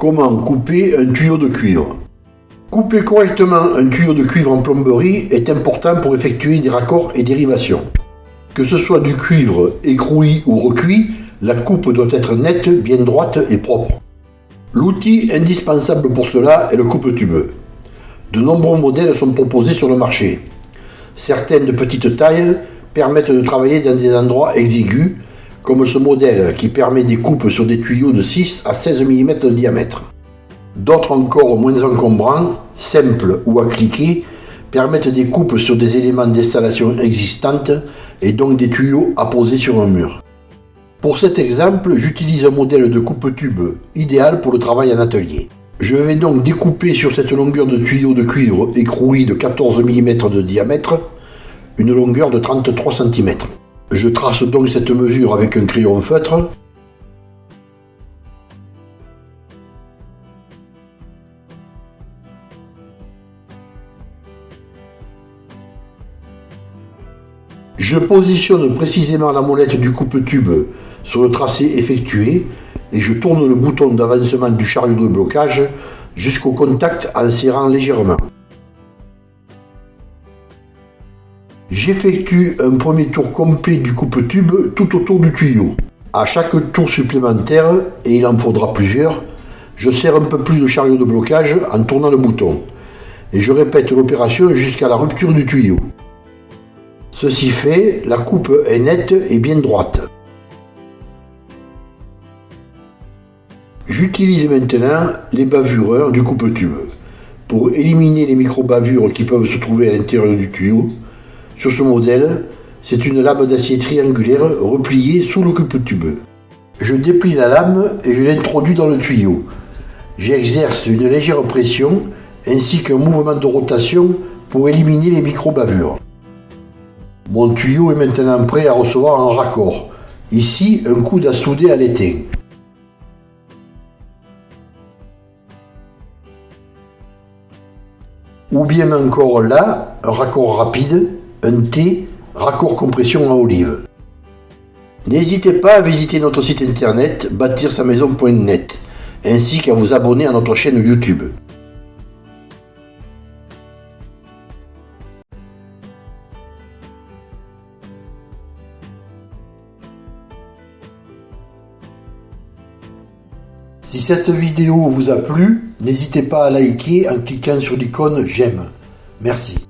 Comment couper un tuyau de cuivre? Couper correctement un tuyau de cuivre en plomberie est important pour effectuer des raccords et dérivations. Que ce soit du cuivre écroué ou recuit, la coupe doit être nette, bien droite et propre. L'outil indispensable pour cela est le coupe-tube. De nombreux modèles sont proposés sur le marché. Certaines de petite taille permettent de travailler dans des endroits exigus, comme ce modèle qui permet des coupes sur des tuyaux de 6 à 16 mm de diamètre. D'autres encore moins encombrants, simples ou à cliquer, permettent des coupes sur des éléments d'installation existantes et donc des tuyaux à poser sur un mur. Pour cet exemple, j'utilise un modèle de coupe-tube idéal pour le travail en atelier. Je vais donc découper sur cette longueur de tuyau de cuivre écroué de 14 mm de diamètre une longueur de 33 cm. Je trace donc cette mesure avec un crayon feutre. Je positionne précisément la molette du coupe-tube sur le tracé effectué et je tourne le bouton d'avancement du chariot de blocage jusqu'au contact en serrant légèrement. J'effectue un premier tour complet du coupe-tube tout autour du tuyau. À chaque tour supplémentaire, et il en faudra plusieurs, je serre un peu plus le chariot de blocage en tournant le bouton. Et je répète l'opération jusqu'à la rupture du tuyau. Ceci fait, la coupe est nette et bien droite. J'utilise maintenant les bavureurs du coupe-tube pour éliminer les micro-bavures qui peuvent se trouver à l'intérieur du tuyau sur ce modèle, c'est une lame d'acier triangulaire repliée sous le coupe-tube. Je déplie la lame et je l'introduis dans le tuyau. J'exerce une légère pression ainsi qu'un mouvement de rotation pour éliminer les micro-bavures. Mon tuyau est maintenant prêt à recevoir un raccord. Ici, un coude à souder à l'étain. Ou bien encore là, un raccord rapide un T raccord compression à olive. N'hésitez pas à visiter notre site internet bâtir sa maison.net ainsi qu'à vous abonner à notre chaîne YouTube. Si cette vidéo vous a plu, n'hésitez pas à liker en cliquant sur l'icône j'aime. Merci.